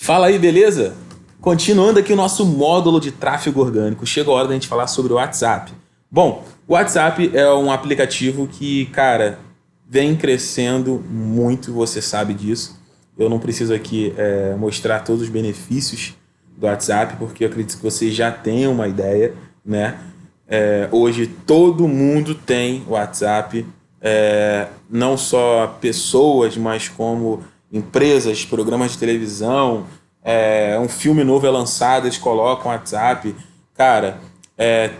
Fala aí, beleza? Continuando aqui o nosso módulo de tráfego orgânico, chega a hora da gente falar sobre o WhatsApp. Bom, o WhatsApp é um aplicativo que, cara, vem crescendo muito, você sabe disso. Eu não preciso aqui é, mostrar todos os benefícios do WhatsApp, porque eu acredito que você já tem uma ideia, né? É, hoje todo mundo tem WhatsApp, é, não só pessoas, mas como empresas, programas de televisão, é, um filme novo é lançado, eles colocam WhatsApp. Cara, é,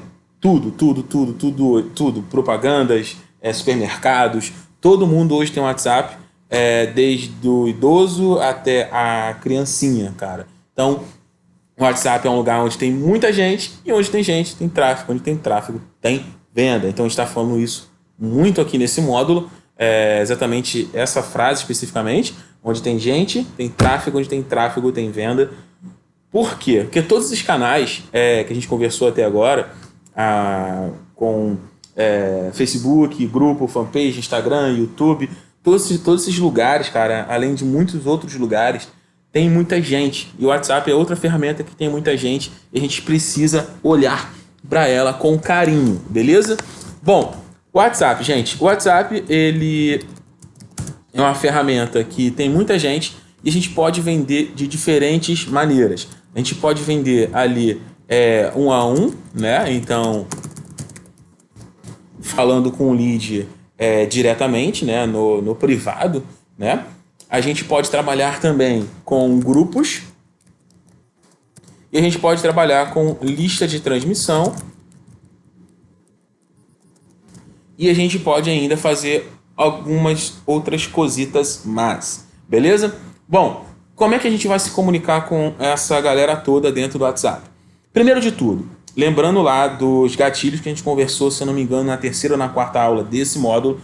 tudo, tudo, tudo, tudo, tudo, propagandas, é, supermercados, todo mundo hoje tem WhatsApp, é, desde o idoso até a criancinha, cara. Então, o WhatsApp é um lugar onde tem muita gente e onde tem gente tem tráfego, onde tem tráfego tem venda. Então, a gente está falando isso muito aqui nesse módulo, é, exatamente essa frase especificamente, onde tem gente, tem tráfego, onde tem tráfego, tem venda. Por quê? Porque todos esses canais é, que a gente conversou até agora, a, com é, Facebook, grupo, fanpage, Instagram, YouTube, todos todos esses lugares, cara, além de muitos outros lugares, tem muita gente. E o WhatsApp é outra ferramenta que tem muita gente e a gente precisa olhar para ela com carinho, beleza? Bom, WhatsApp, gente. O WhatsApp, ele é uma ferramenta que tem muita gente e a gente pode vender de diferentes maneiras. A gente pode vender ali é, um a um, né? Então, falando com o lead é, diretamente, né? No, no privado, né? A gente pode trabalhar também com grupos e a gente pode trabalhar com lista de transmissão e a gente pode ainda fazer algumas outras cositas mais, beleza? Bom, como é que a gente vai se comunicar com essa galera toda dentro do WhatsApp? Primeiro de tudo, lembrando lá dos gatilhos que a gente conversou, se eu não me engano, na terceira ou na quarta aula desse módulo,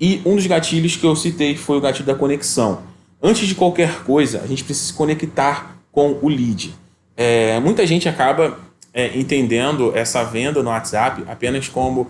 e um dos gatilhos que eu citei foi o gatilho da conexão. Antes de qualquer coisa, a gente precisa se conectar com o lead. É, muita gente acaba é, entendendo essa venda no WhatsApp apenas como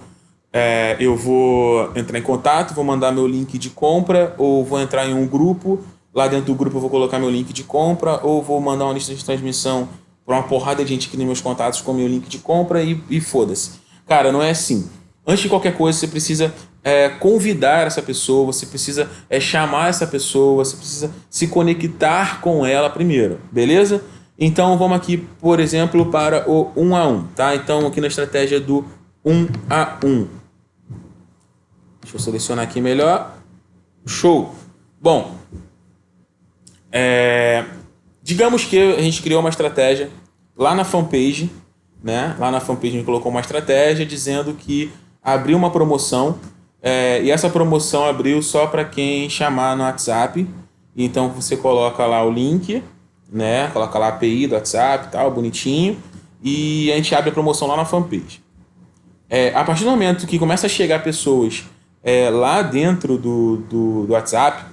é, eu vou entrar em contato, vou mandar meu link de compra, ou vou entrar em um grupo, lá dentro do grupo eu vou colocar meu link de compra, ou vou mandar uma lista de transmissão para uma porrada de gente que tem meus contatos com meu link de compra e, e foda-se. Cara, não é assim. Antes de qualquer coisa, você precisa é, convidar essa pessoa, você precisa é, chamar essa pessoa, você precisa se conectar com ela primeiro, beleza? Então vamos aqui, por exemplo, para o 1 a 1, tá? Então aqui na estratégia do 1 a 1. Deixa eu selecionar aqui melhor. Show! Bom, é, digamos que a gente criou uma estratégia lá na fanpage, né? Lá na fanpage a gente colocou uma estratégia dizendo que abriu uma promoção é, e essa promoção abriu só para quem chamar no WhatsApp. Então você coloca lá o link, né? Coloca lá a API do WhatsApp, tal, bonitinho, e a gente abre a promoção lá na fanpage. É, a partir do momento que começa a chegar pessoas é, lá dentro do, do, do, WhatsApp,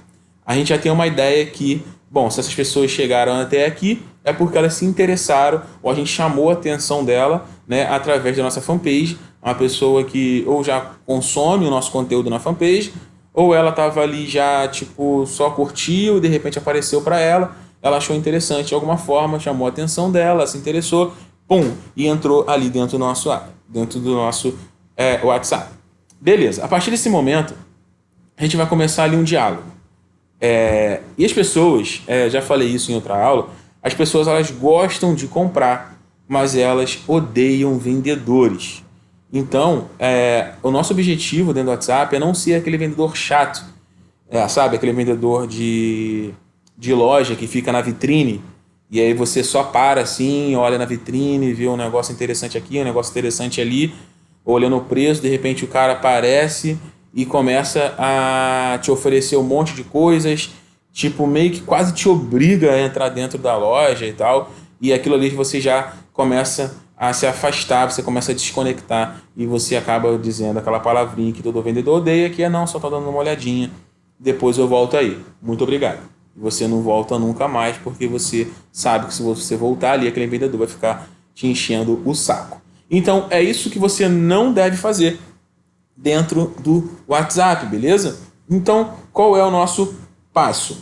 a gente já tem uma ideia que, bom, se essas pessoas chegaram até aqui, é porque elas se interessaram ou a gente chamou a atenção dela né, através da nossa fanpage. Uma pessoa que ou já consome o nosso conteúdo na fanpage, ou ela estava ali já, tipo, só curtiu e de repente apareceu para ela, ela achou interessante de alguma forma, chamou a atenção dela, se interessou, pum, e entrou ali dentro do nosso, dentro do nosso é, WhatsApp. Beleza, a partir desse momento, a gente vai começar ali um diálogo. É, e as pessoas, é, já falei isso em outra aula, as pessoas elas gostam de comprar, mas elas odeiam vendedores. Então, é, o nosso objetivo dentro do WhatsApp é não ser aquele vendedor chato, é, sabe? Aquele vendedor de, de loja que fica na vitrine e aí você só para assim, olha na vitrine, vê um negócio interessante aqui, um negócio interessante ali, olhando o preço, de repente o cara aparece e começa a te oferecer um monte de coisas, tipo, meio que quase te obriga a entrar dentro da loja e tal, e aquilo ali você já começa a se afastar, você começa a desconectar e você acaba dizendo aquela palavrinha que todo vendedor odeia, que é não, só tô dando uma olhadinha, depois eu volto aí. Muito obrigado. Você não volta nunca mais porque você sabe que se você voltar ali, aquele vendedor vai ficar te enchendo o saco. Então, é isso que você não deve fazer dentro do WhatsApp, beleza? Então, qual é o nosso passo?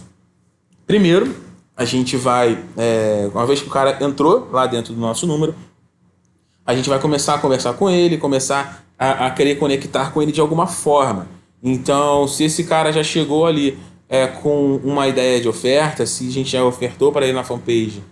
Primeiro, a gente vai, é, uma vez que o cara entrou lá dentro do nosso número, a gente vai começar a conversar com ele, começar a, a querer conectar com ele de alguma forma. Então, se esse cara já chegou ali é, com uma ideia de oferta, se a gente já ofertou para ele na fanpage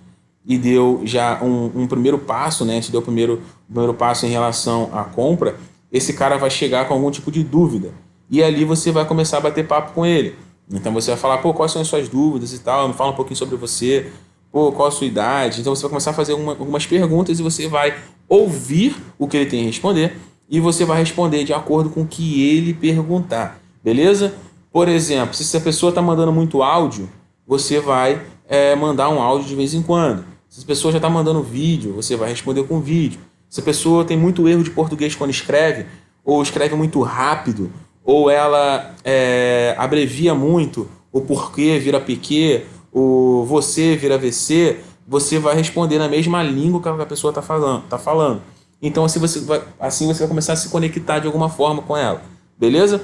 e deu já um, um primeiro passo, né? Se deu o primeiro, primeiro passo em relação à compra, esse cara vai chegar com algum tipo de dúvida. E ali você vai começar a bater papo com ele. Então você vai falar, pô, quais são as suas dúvidas e tal, me fala um pouquinho sobre você, pô, qual a sua idade. Então você vai começar a fazer uma, algumas perguntas e você vai ouvir o que ele tem a responder e você vai responder de acordo com o que ele perguntar, beleza? Por exemplo, se a pessoa está mandando muito áudio, você vai é, mandar um áudio de vez em quando. Se a pessoa já está mandando vídeo, você vai responder com vídeo. Se a pessoa tem muito erro de português quando escreve, ou escreve muito rápido, ou ela é, abrevia muito, o porquê vira PQ, o você vira VC, você vai responder na mesma língua que a pessoa está falando, tá falando. Então assim você, vai, assim você vai começar a se conectar de alguma forma com ela. Beleza?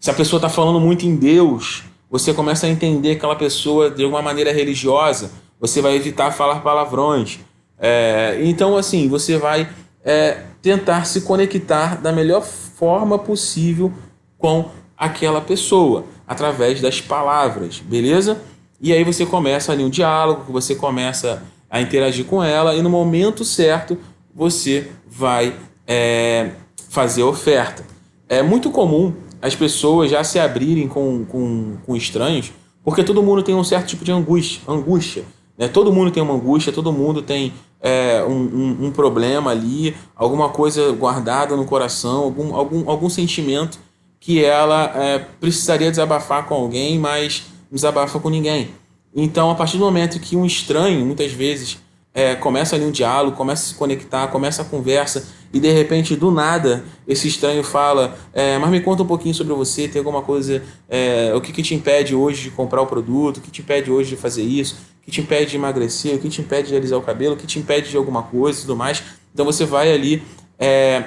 Se a pessoa está falando muito em Deus, você começa a entender aquela pessoa de alguma maneira religiosa, você vai evitar falar palavrões. É, então, assim, você vai é, tentar se conectar da melhor forma possível com aquela pessoa, através das palavras, beleza? E aí você começa ali um diálogo, você começa a interagir com ela e no momento certo você vai é, fazer a oferta. É muito comum as pessoas já se abrirem com, com, com estranhos, porque todo mundo tem um certo tipo de angústia. angústia né? Todo mundo tem uma angústia, todo mundo tem é, um, um, um, problema ali, alguma coisa guardada no coração, algum, algum, algum sentimento que ela é, precisaria desabafar com alguém, mas desabafa com ninguém. Então, a partir do momento que um estranho, muitas vezes, é, começa ali um diálogo, começa a se conectar, começa a conversa, e de repente, do nada, esse estranho fala: é, Mas me conta um pouquinho sobre você, tem alguma coisa, é, o que, que te impede hoje de comprar o produto, o que te impede hoje de fazer isso, o que te impede de emagrecer, o que te impede de alisar o cabelo, o que te impede de alguma coisa e tudo mais. Então, você vai ali. É,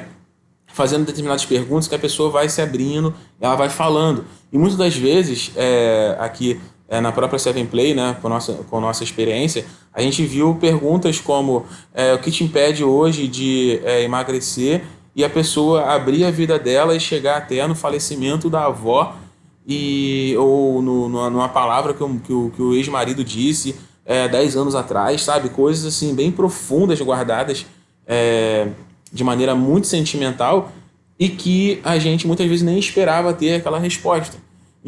fazendo determinadas perguntas que a pessoa vai se abrindo, ela vai falando. E muitas das vezes, é, aqui é, na própria Seven Play, né, com, nossa, com nossa experiência, a gente viu perguntas como é, o que te impede hoje de é, emagrecer e a pessoa abrir a vida dela e chegar até no falecimento da avó e, ou no, numa palavra que, o, que o, que o ex-marido disse é, 10 anos atrás, sabe? Coisas assim bem profundas guardadas é, de maneira muito sentimental e que a gente muitas vezes nem esperava ter aquela resposta.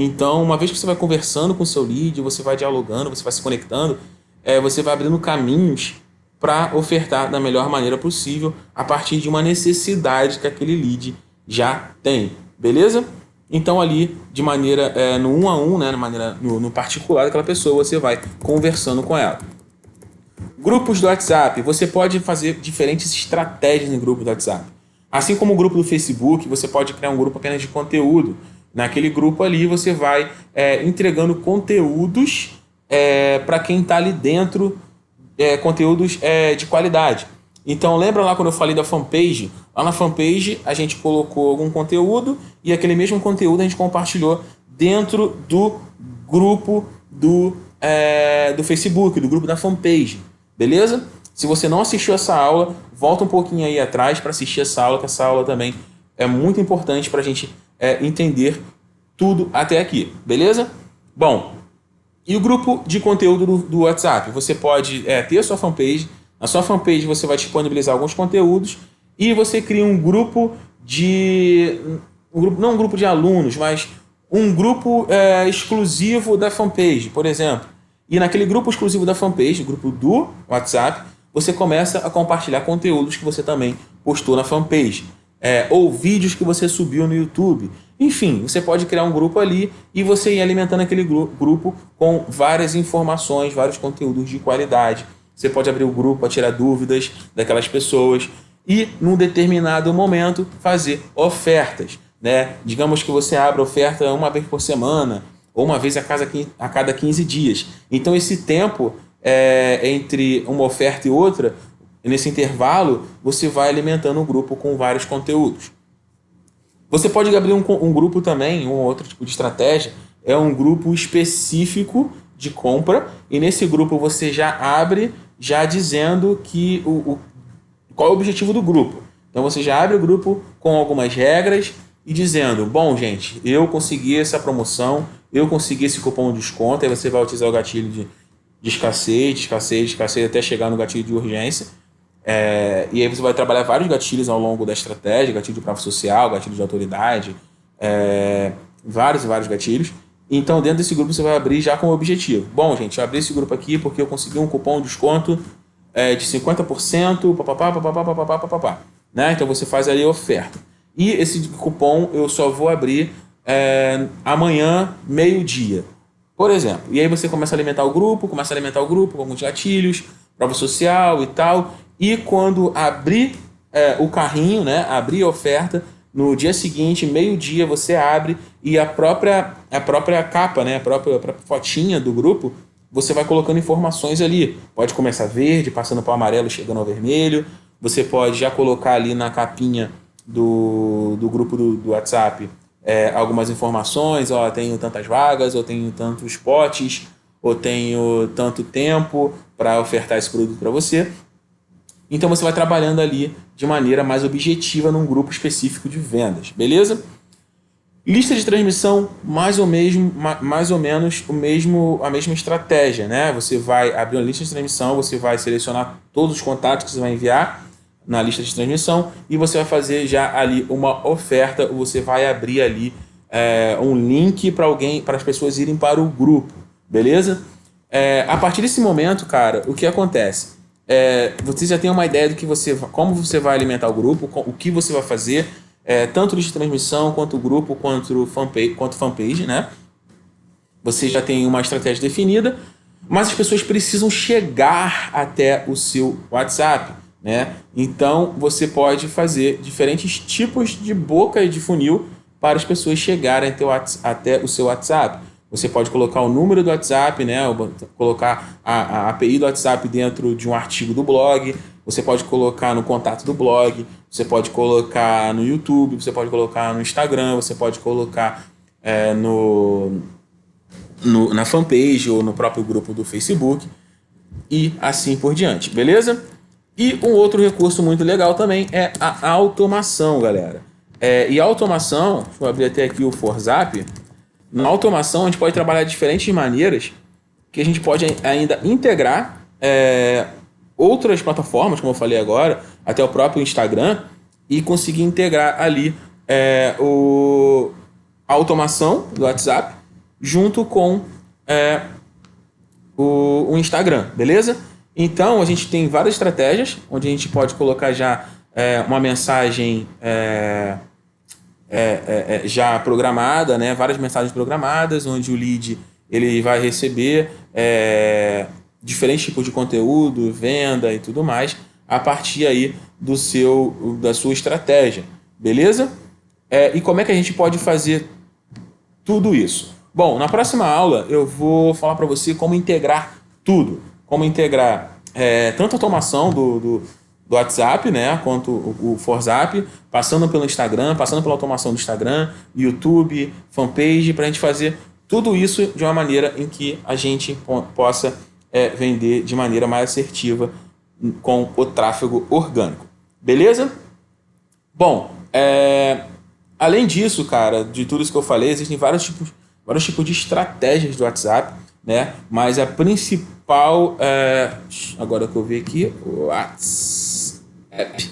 Então, uma vez que você vai conversando com o seu lead, você vai dialogando, você vai se conectando, é, você vai abrindo caminhos para ofertar da melhor maneira possível a partir de uma necessidade que aquele lead já tem, beleza? Então ali, de maneira é, no um a um, né, na maneira no, no particular daquela pessoa, você vai conversando com ela. Grupos do WhatsApp, você pode fazer diferentes estratégias em grupo do WhatsApp. Assim como o grupo do Facebook, você pode criar um grupo apenas de conteúdo. Naquele grupo ali você vai é, entregando conteúdos é, para quem está ali dentro, é, conteúdos é, de qualidade. Então lembra lá quando eu falei da fanpage? Lá na fanpage a gente colocou algum conteúdo e aquele mesmo conteúdo a gente compartilhou dentro do grupo do, é, do Facebook, do grupo da fanpage. Beleza? Se você não assistiu essa aula, volta um pouquinho aí atrás para assistir essa aula, que essa aula também é muito importante para a gente é, entender tudo até aqui, beleza? Bom, e o grupo de conteúdo do, do WhatsApp? Você pode é, ter a sua fanpage, na sua fanpage você vai disponibilizar alguns conteúdos e você cria um grupo de... Um grupo, não um grupo de alunos, mas um grupo é, exclusivo da fanpage, por exemplo. E naquele grupo exclusivo da fanpage, grupo do WhatsApp, você começa a compartilhar conteúdos que você também postou na fanpage é, ou vídeos que você subiu no YouTube. Enfim, você pode criar um grupo ali e você ir alimentando aquele grupo com várias informações, vários conteúdos de qualidade. Você pode abrir o grupo para tirar dúvidas daquelas pessoas e, num determinado momento, fazer ofertas. Né? Digamos que você abra oferta uma vez por semana ou uma vez a, casa, a cada 15 dias. Então, esse tempo é, entre uma oferta e outra e nesse intervalo, você vai alimentando o grupo com vários conteúdos. Você pode abrir um, um grupo também, um outro tipo de estratégia, é um grupo específico de compra e nesse grupo você já abre já dizendo que o, o qual é o objetivo do grupo. Então você já abre o grupo com algumas regras e dizendo, bom gente, eu consegui essa promoção, eu consegui esse cupom de desconto, aí você vai utilizar o gatilho de, de escassez, de escassez, de escassez até chegar no gatilho de urgência. É, e aí você vai trabalhar vários gatilhos ao longo da estratégia, gatilho de prova social, gatilho de autoridade, é, vários e vários gatilhos. Então, dentro desse grupo, você vai abrir já com o objetivo. Bom, gente, eu abri esse grupo aqui porque eu consegui um cupom de desconto é, de 50%, papapá, papapá, papapá, papapá. Né? Então, você faz ali a oferta. E esse cupom eu só vou abrir é, amanhã, meio-dia. Por exemplo. E aí você começa a alimentar o grupo, começa a alimentar o grupo com alguns gatilhos, prova social e tal. E quando abrir é, o carrinho, né, abrir a oferta, no dia seguinte, meio-dia, você abre e a própria, a própria capa, né, a, própria, a própria fotinha do grupo, você vai colocando informações ali. Pode começar verde, passando para o amarelo, chegando ao vermelho. Você pode já colocar ali na capinha do, do grupo do, do WhatsApp é, algumas informações, ó, tenho tantas vagas, ou tenho tantos potes, ou tenho tanto tempo para ofertar esse produto para você. Então você vai trabalhando ali de maneira mais objetiva num grupo específico de vendas, beleza? Lista de transmissão, mais ou, mesmo, mais ou menos o mesmo, a mesma estratégia, né? Você vai abrir uma lista de transmissão, você vai selecionar todos os contatos que você vai enviar na lista de transmissão e você vai fazer já ali uma oferta, você vai abrir ali é, um link para alguém, para as pessoas irem para o grupo, beleza? É, a partir desse momento, cara, o que acontece? É, você já tem uma ideia do que você, como você vai alimentar o grupo, o que você vai fazer, é, tanto de transmissão, quanto grupo, quanto fanpage, quanto fanpage, né? Você já tem uma estratégia definida, mas as pessoas precisam chegar até o seu WhatsApp, né? Então, você pode fazer diferentes tipos de boca de funil para as pessoas chegarem até o, até o seu WhatsApp. Você pode colocar o número do WhatsApp, né? colocar a, a API do WhatsApp dentro de um artigo do blog, você pode colocar no contato do blog, você pode colocar no YouTube, você pode colocar no Instagram, você pode colocar é, no, no, na fanpage ou no próprio grupo do Facebook e assim por diante, beleza? E um outro recurso muito legal também é a automação, galera. É, e a automação, deixa eu abrir até aqui o Forzap, na automação, a gente pode trabalhar de diferentes maneiras que a gente pode ainda integrar é, outras plataformas, como eu falei agora, até o próprio Instagram, e conseguir integrar ali é, o, a automação do WhatsApp junto com é, o, o, Instagram, beleza? Então, a gente tem várias estratégias, onde a gente pode colocar já é, uma mensagem é, é, é, já programada, né? várias mensagens programadas, onde o lead ele vai receber é, diferentes tipos de conteúdo, venda e tudo mais, a partir aí do seu, da sua estratégia, beleza? É, e como é que a gente pode fazer tudo isso? Bom, na próxima aula eu vou falar para você como integrar tudo, como integrar é, tanto a automação do, do do WhatsApp, né, quanto o, o Forzap, passando pelo Instagram, passando pela automação do Instagram, YouTube, fanpage, para a gente fazer tudo isso de uma maneira em que a gente possa é, vender de maneira mais assertiva com o tráfego orgânico. Beleza? Bom, é, além disso, cara, de tudo isso que eu falei, existem vários tipos, vários tipos de estratégias do WhatsApp, né? Mas a principal, é, agora que eu vi aqui, WhatsApp app.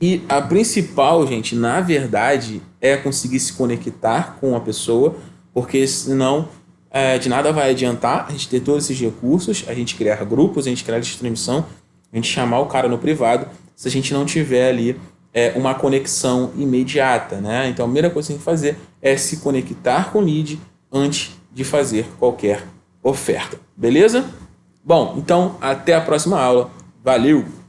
E a principal, gente, na verdade, é conseguir se conectar com a pessoa, porque senão é, de nada vai adiantar a gente ter todos esses recursos, a gente criar grupos, a gente criar distribuição, a gente chamar o cara no privado, se a gente não tiver ali é, uma conexão imediata, né? Então a primeira coisa que tem que fazer é se conectar com o lead antes de fazer qualquer oferta, beleza? Bom, então até a próxima aula. Valeu!